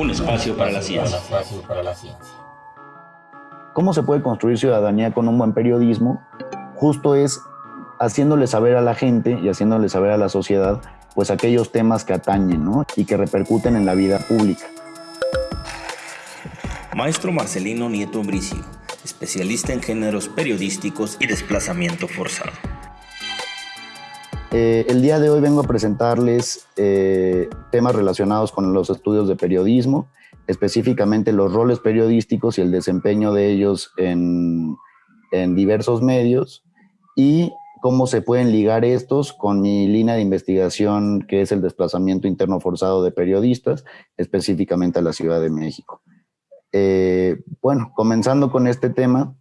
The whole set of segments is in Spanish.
Un espacio para la ciencia. ¿Cómo se puede construir ciudadanía con un buen periodismo? Justo es haciéndole saber a la gente y haciéndole saber a la sociedad pues aquellos temas que atañen ¿no? y que repercuten en la vida pública. Maestro Marcelino Nieto Bricio, especialista en géneros periodísticos y desplazamiento forzado. Eh, el día de hoy vengo a presentarles eh, temas relacionados con los estudios de periodismo, específicamente los roles periodísticos y el desempeño de ellos en, en diversos medios y cómo se pueden ligar estos con mi línea de investigación que es el desplazamiento interno forzado de periodistas, específicamente a la Ciudad de México. Eh, bueno, comenzando con este tema,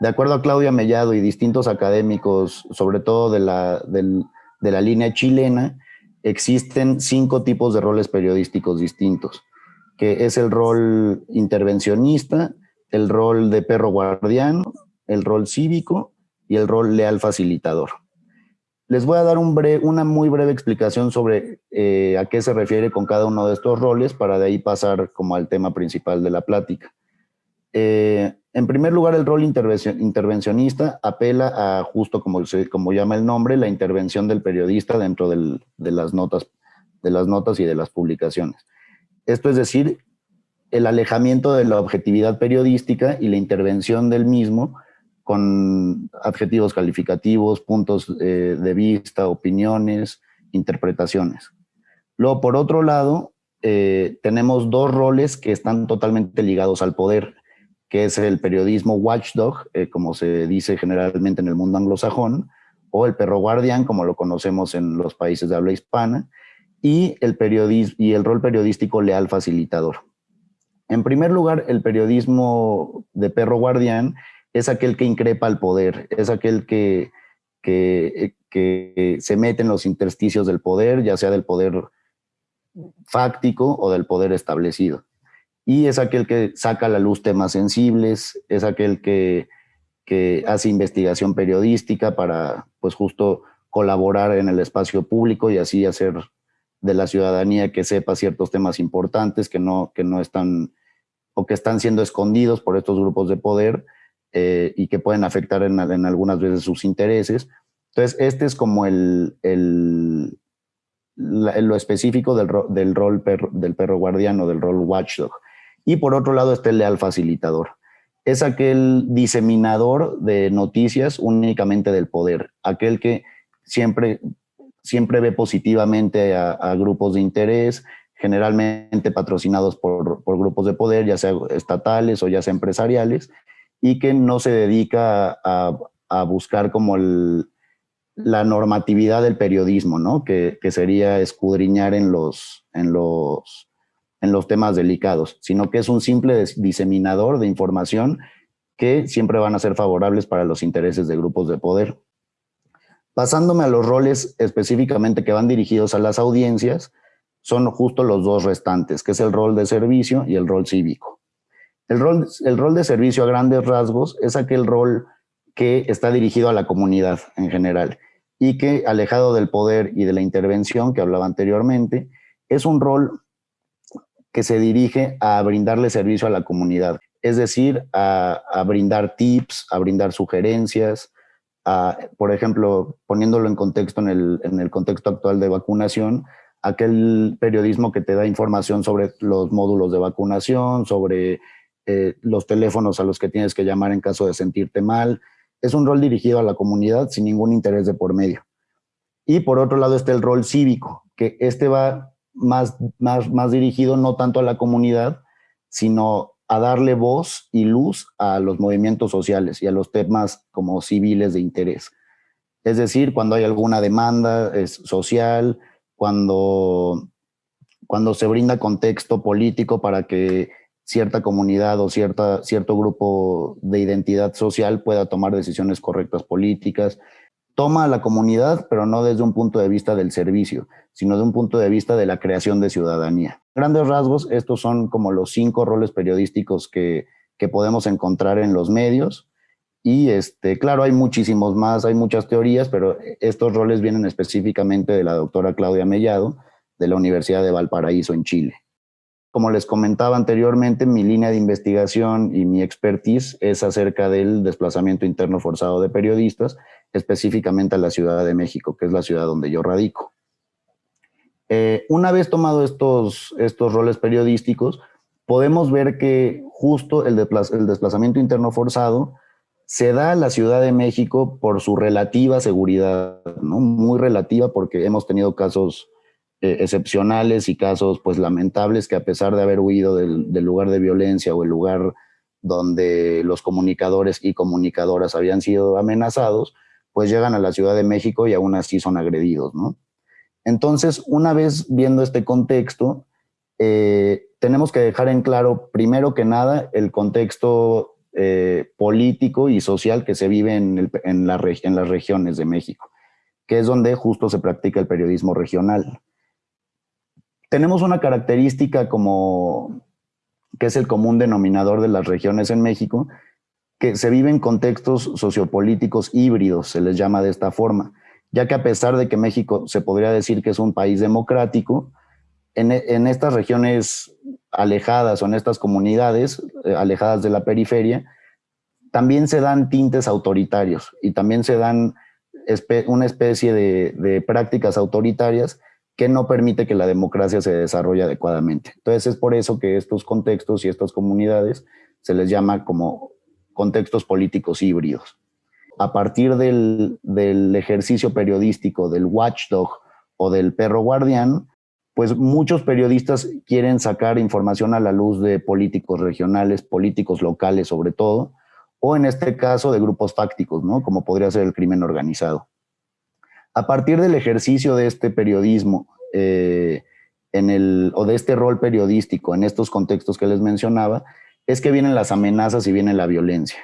de acuerdo a Claudia Mellado y distintos académicos, sobre todo de la, de la línea chilena, existen cinco tipos de roles periodísticos distintos, que es el rol intervencionista, el rol de perro guardián, el rol cívico y el rol leal facilitador. Les voy a dar un una muy breve explicación sobre eh, a qué se refiere con cada uno de estos roles para de ahí pasar como al tema principal de la plática. Eh, en primer lugar, el rol intervencionista apela a, justo como, como llama el nombre, la intervención del periodista dentro de, las notas, de las notas y de las publicaciones. Esto es decir, el alejamiento de la objetividad periodística y la intervención del mismo con adjetivos calificativos, puntos eh, de vista, opiniones, interpretaciones. Luego, por otro lado, eh, tenemos dos roles que están totalmente ligados al poder que es el periodismo watchdog, eh, como se dice generalmente en el mundo anglosajón, o el perro guardián, como lo conocemos en los países de habla hispana, y el, y el rol periodístico leal facilitador. En primer lugar, el periodismo de perro guardián es aquel que increpa al poder, es aquel que, que, que se mete en los intersticios del poder, ya sea del poder fáctico o del poder establecido y es aquel que saca a la luz temas sensibles, es aquel que, hace investigación periodística para, pues justo, colaborar en el espacio público y así hacer de la ciudadanía que sepa ciertos temas importantes que no, que no están o que están siendo escondidos por estos grupos de poder eh, y que pueden afectar en, algunas veces sus intereses. Entonces, este es como el, el lo específico del, del rol del perro guardiano, del rol watchdog. Y por otro lado está el leal facilitador. Es aquel diseminador de noticias únicamente del poder, aquel que siempre, siempre ve positivamente a, grupos de interés, generalmente patrocinados por, grupos de poder, ya sea estatales o ya sea empresariales, y que no se dedica a, buscar como la normatividad del periodismo, ¿no? Que, que, sería escudriñar en los, en los en los temas delicados, sino que es un simple diseminador de información que siempre van a ser favorables para los intereses de grupos de poder. Pasándome a los roles específicamente que van dirigidos a las audiencias, son justo los dos restantes, que es el rol de servicio y el rol cívico. El rol, el rol de servicio a grandes rasgos es aquel rol que está dirigido a la comunidad en general y que, alejado del poder y de la intervención que hablaba anteriormente, es un rol que se dirige a brindarle servicio a la comunidad, es decir, a, brindar tips, a brindar sugerencias, por ejemplo, poniéndolo en contexto, en el, contexto actual de vacunación, aquel periodismo que te da información sobre los módulos de vacunación, sobre eh, los teléfonos a los que tienes que llamar en caso de sentirte mal. Es un rol dirigido a la comunidad sin ningún interés de por medio. Y por otro lado está el rol cívico, que este va más, más, más dirigido no tanto a la comunidad, sino a darle voz y luz a los movimientos sociales y a los temas como civiles de interés. Es decir, cuando hay alguna demanda social, cuando, cuando se brinda contexto político para que cierta comunidad o cierta, cierto grupo de identidad social pueda tomar decisiones correctas políticas, toma a la comunidad, pero no desde un punto de vista del servicio, sino de un punto de vista de la creación de ciudadanía. Grandes rasgos, estos son como los cinco roles periodísticos que, que podemos encontrar en los medios. Y este, claro, hay muchísimos más, hay muchas teorías, pero estos roles vienen específicamente de la doctora Claudia Mellado, de la Universidad de Valparaíso en Chile. Como les comentaba anteriormente, mi línea de investigación y mi expertise es acerca del desplazamiento interno forzado de periodistas, específicamente a la Ciudad de México, que es la ciudad donde yo radico. Eh, una vez tomado estos, estos roles periodísticos, podemos ver que justo el, el desplazamiento interno forzado se da a la Ciudad de México por su relativa seguridad, ¿no? muy relativa porque hemos tenido casos eh, excepcionales y casos pues lamentables que a pesar de haber huido del, lugar de violencia o el lugar donde los comunicadores y comunicadoras habían sido amenazados, pues llegan a la Ciudad de México y aún así son agredidos, ¿no? Entonces, una vez viendo este contexto, eh, tenemos que dejar en claro, primero que nada, el contexto eh, político y social que se vive en, en las regiones de México, que es donde justo se practica el periodismo regional tenemos una característica como que es el común denominador de las regiones en México, que se vive en contextos sociopolíticos híbridos, se les llama de esta forma, ya que a pesar de que México se podría decir que es un país democrático, en, en estas regiones alejadas o en estas comunidades eh, alejadas de la periferia, también se dan tintes autoritarios y también se dan una especie de prácticas autoritarias que no permite que la democracia se desarrolle adecuadamente. Entonces es por eso que estos contextos y estas comunidades se les llama como contextos políticos híbridos. A partir del, ejercicio periodístico del watchdog o del perro guardián, pues muchos periodistas quieren sacar información a la luz de políticos regionales, políticos locales sobre todo, o en este caso de grupos fácticos, ¿no? como podría ser el crimen organizado. A partir del ejercicio de este periodismo eh, o de este rol periodístico en estos contextos que les mencionaba, es que vienen las amenazas y viene la violencia.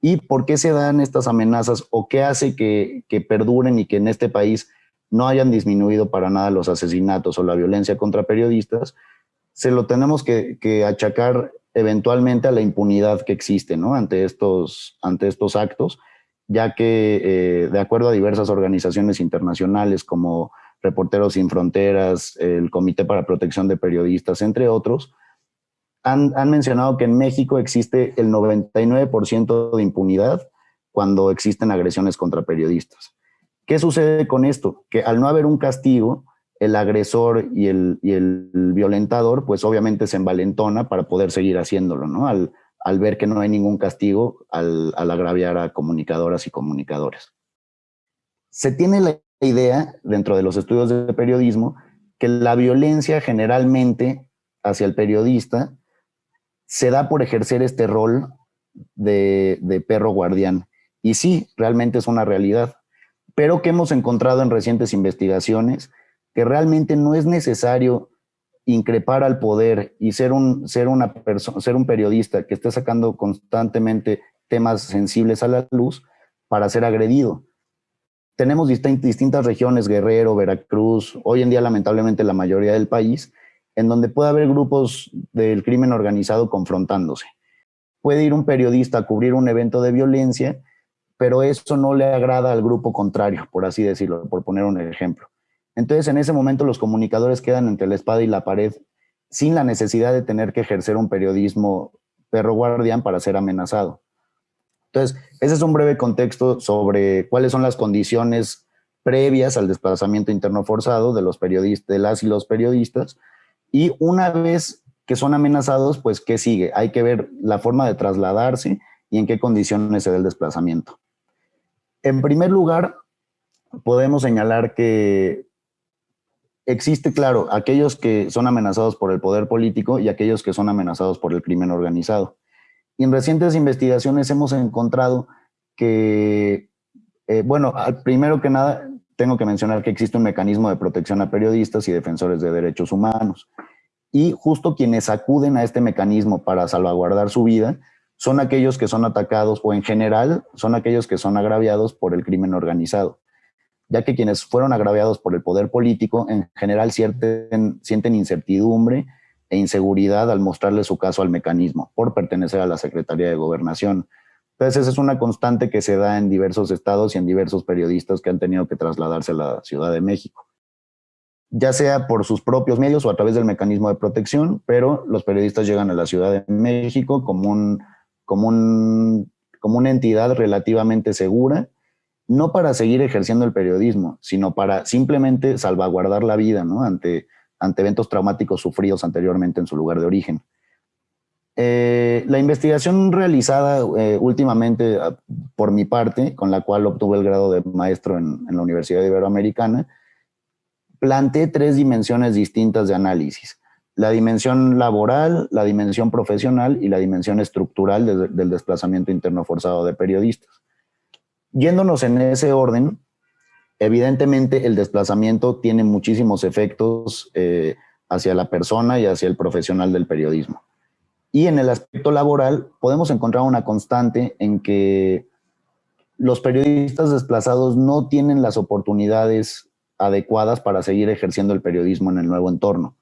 ¿Y por qué se dan estas amenazas o qué hace que, perduren y que en este país no hayan disminuido para nada los asesinatos o la violencia contra periodistas? Se lo tenemos que, achacar eventualmente a la impunidad que existe ¿no? ante, estos, ante estos actos ya que eh, de acuerdo a diversas organizaciones internacionales como Reporteros Sin Fronteras, el Comité para Protección de Periodistas, entre otros, han, mencionado que en México existe el 99% de impunidad cuando existen agresiones contra periodistas. ¿Qué sucede con esto? Que al no haber un castigo, el agresor y el, violentador, pues obviamente se envalentona para poder seguir haciéndolo, ¿no? Al, al ver que no hay ningún castigo al, agraviar a comunicadoras y comunicadores. Se tiene la idea, dentro de los estudios de periodismo, que la violencia generalmente hacia el periodista se da por ejercer este rol de, de, perro guardián. Y sí, realmente es una realidad, pero que hemos encontrado en recientes investigaciones que realmente no es necesario increpar al poder y ser un, ser una ser un periodista que esté sacando constantemente temas sensibles a la luz para ser agredido. Tenemos distintas regiones, Guerrero, Veracruz, hoy en día lamentablemente la mayoría del país, en donde puede haber grupos del crimen organizado confrontándose. Puede ir un periodista a cubrir un evento de violencia, pero eso no le agrada al grupo contrario, por así decirlo, por poner un ejemplo. Entonces, en ese momento los comunicadores quedan entre la espada y la pared sin la necesidad de tener que ejercer un periodismo perro guardián para ser amenazado. Entonces, ese es un breve contexto sobre cuáles son las condiciones previas al desplazamiento interno forzado de los periodistas, las y los periodistas. Y una vez que son amenazados, pues, ¿qué sigue? Hay que ver la forma de trasladarse y en qué condiciones se da el desplazamiento. En primer lugar, podemos señalar que existe, claro, aquellos que son amenazados por el poder político y aquellos que son amenazados por el crimen organizado. En recientes investigaciones hemos encontrado que, eh, bueno, primero que nada, tengo que mencionar que existe un mecanismo de protección a periodistas y defensores de derechos humanos. Y justo quienes acuden a este mecanismo para salvaguardar su vida son aquellos que son atacados o en general son aquellos que son agraviados por el crimen organizado ya que quienes fueron agraviados por el poder político en general sienten, incertidumbre e inseguridad al mostrarle su caso al mecanismo por pertenecer a la Secretaría de Gobernación. Entonces, esa es una constante que se da en diversos estados y en diversos periodistas que han tenido que trasladarse a la Ciudad de México. ya sea por sus propios medios o a través del mecanismo de protección, pero los periodistas llegan a la Ciudad de México como, un, como, un, como una entidad relativamente segura, no para seguir ejerciendo el periodismo, sino para simplemente salvaguardar la vida ¿no? ante, ante eventos traumáticos sufridos anteriormente en su lugar de origen. Eh, la investigación realizada eh, últimamente ah, por mi parte, con la cual obtuve el grado de maestro en, la Universidad Iberoamericana, planteé tres dimensiones distintas de análisis. La dimensión laboral, la dimensión profesional y la dimensión estructural del desplazamiento interno forzado de periodistas. Yéndonos en ese orden, evidentemente el desplazamiento tiene muchísimos efectos eh, hacia la persona y hacia el profesional del periodismo. Y en el aspecto laboral podemos encontrar una constante en que los periodistas desplazados no tienen las oportunidades adecuadas para seguir ejerciendo el periodismo en el nuevo entorno.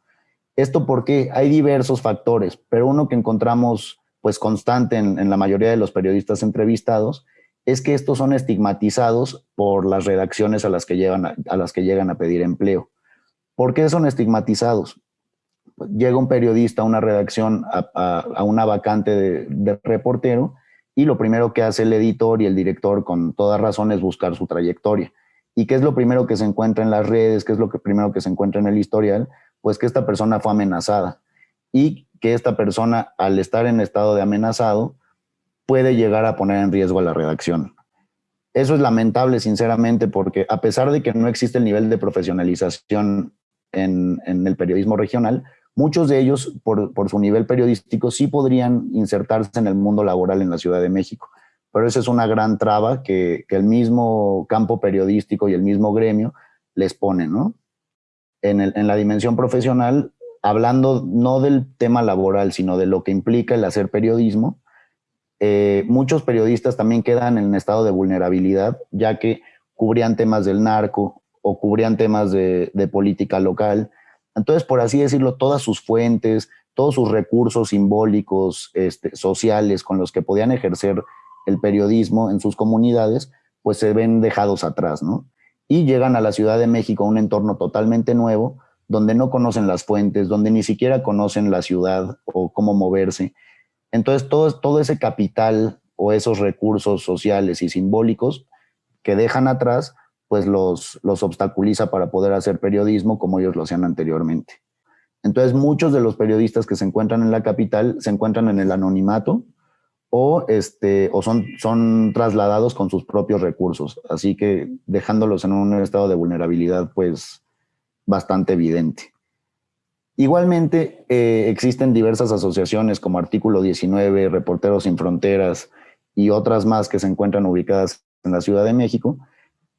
Esto porque hay diversos factores, pero uno que encontramos pues constante en, la mayoría de los periodistas entrevistados es que estos son estigmatizados por las redacciones a las que llegan a, las que llegan a pedir empleo. ¿Por qué son estigmatizados? Llega un periodista a una redacción, a, una vacante de, reportero, y lo primero que hace el editor y el director con toda razón es buscar su trayectoria. ¿Y qué es lo primero que se encuentra en las redes? ¿Qué es lo primero que se encuentra en el historial? Pues que esta persona fue amenazada y que esta persona, al estar en estado de amenazado, puede llegar a poner en riesgo a la redacción. Eso es lamentable, sinceramente, porque a pesar de que no existe el nivel de profesionalización en, el periodismo regional, muchos de ellos, por, su nivel periodístico, sí podrían insertarse en el mundo laboral en la Ciudad de México pero esa es una gran traba que, el mismo campo periodístico y el mismo gremio les pone, ¿no? En, la dimensión profesional, hablando no del tema laboral, sino de lo que implica el hacer periodismo, eh, muchos periodistas también quedan en estado de vulnerabilidad, ya que cubrían temas del narco o cubrían temas de, política local. Entonces, por así decirlo, todas sus fuentes, todos sus recursos simbólicos, este, sociales con los que podían ejercer el periodismo en sus comunidades, pues se ven dejados atrás, ¿no? Y llegan a la Ciudad de México, un entorno totalmente nuevo, donde no conocen las fuentes, donde ni siquiera conocen la ciudad o cómo moverse. Entonces, todo, ese capital o esos recursos sociales y simbólicos que dejan atrás, pues los, los obstaculiza para poder hacer periodismo como ellos lo hacían anteriormente. Entonces, muchos de los periodistas que se encuentran en la capital se encuentran en el anonimato, o, este, o son, son trasladados con sus propios recursos, así que dejándolos en un estado de vulnerabilidad pues bastante evidente. Igualmente eh, existen diversas asociaciones como Artículo 19, Reporteros sin Fronteras y otras más que se encuentran ubicadas en la Ciudad de México,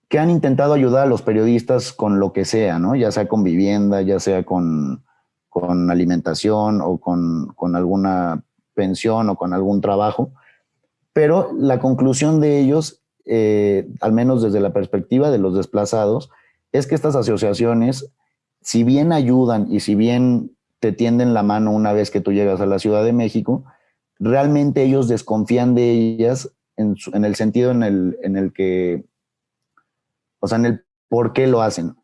que han intentado ayudar a los periodistas con lo que sea, ¿no? ya sea con vivienda, ya sea con, con alimentación o con, con alguna pensión o con algún trabajo, pero la conclusión de ellos, eh, al menos desde la perspectiva de los desplazados, es que estas asociaciones, si bien ayudan y si bien te tienden la mano una vez que tú llegas a la Ciudad de México, realmente ellos desconfían de ellas en, el sentido en el, en el que, o sea, en el por qué lo hacen.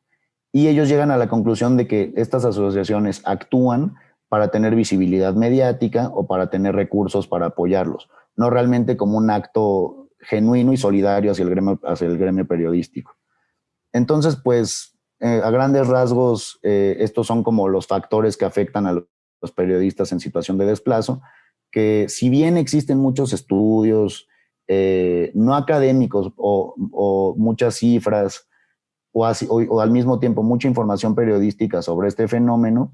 Y ellos llegan a la conclusión de que estas asociaciones actúan para tener visibilidad mediática o para tener recursos para apoyarlos, no realmente como un acto genuino y solidario hacia el gremio, hacia el gremio periodístico. Entonces, pues, eh, a grandes rasgos, eh, estos son como los factores que afectan a los periodistas en situación de desplazo, que si bien existen muchos estudios, eh, no académicos o, muchas cifras, o, o, al mismo tiempo mucha información periodística sobre este fenómeno,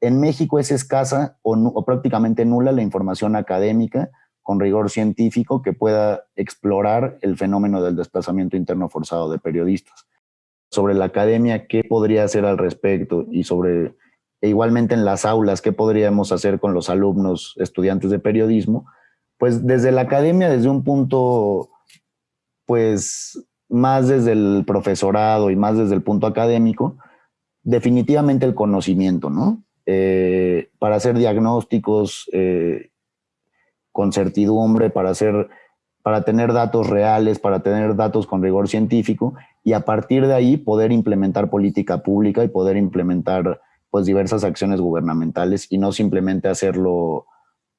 en México es escasa o, prácticamente nula la información académica con rigor científico que pueda explorar el fenómeno del desplazamiento interno forzado de periodistas. Sobre la academia, ¿qué podría hacer al respecto? Y sobre, e igualmente en las aulas, ¿qué podríamos hacer con los alumnos, estudiantes de periodismo? Pues desde la academia, desde un punto, pues más desde el profesorado y más desde el punto académico, definitivamente el conocimiento, ¿no? Eh, para hacer diagnósticos eh, con certidumbre, para hacer, para tener datos reales, para tener datos con rigor científico y a partir de ahí poder implementar política pública y poder implementar pues diversas acciones gubernamentales y no simplemente hacerlo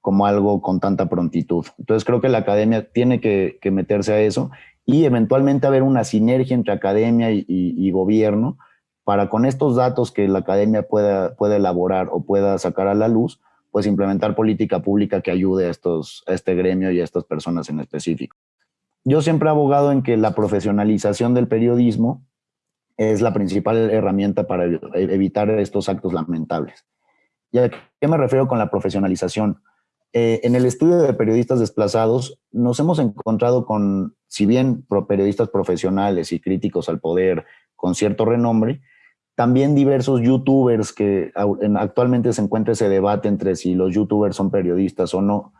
como algo con tanta prontitud. Entonces creo que la academia tiene que, meterse a eso y eventualmente haber una sinergia entre academia y, gobierno para con estos datos que la academia pueda, pueda elaborar o pueda sacar a la luz, pues implementar política pública que ayude a, estos, a este gremio y a estas personas en específico. Yo siempre he abogado en que la profesionalización del periodismo es la principal herramienta para evitar estos actos lamentables. ¿Y a qué me refiero con la profesionalización? Eh, en el estudio de periodistas desplazados nos hemos encontrado con, si bien periodistas profesionales y críticos al poder con cierto renombre, también diversos youtubers que actualmente se encuentra ese debate entre si los youtubers son periodistas o no,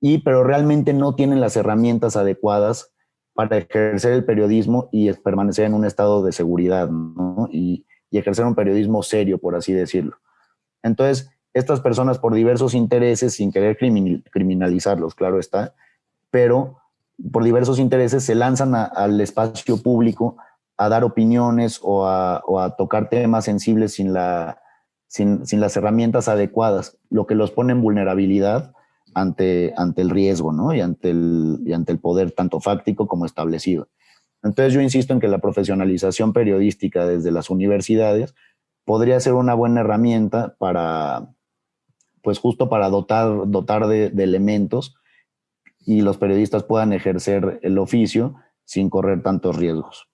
y pero realmente no tienen las herramientas adecuadas para ejercer el periodismo y permanecer en un estado de seguridad y, y ejercer un periodismo serio, por así decirlo. Entonces, estas personas por diversos intereses, sin querer criminalizarlos, claro está, pero por diversos intereses se lanzan al espacio público a dar opiniones o a, tocar temas sensibles sin, la, sin, las herramientas adecuadas, lo que los pone en vulnerabilidad ante, el riesgo ¿no? y, ante el, y ante el poder tanto fáctico como establecido. Entonces yo insisto en que la profesionalización periodística desde las universidades podría ser una buena herramienta para, pues justo para dotar, dotar de elementos y los periodistas puedan ejercer el oficio sin correr tantos riesgos.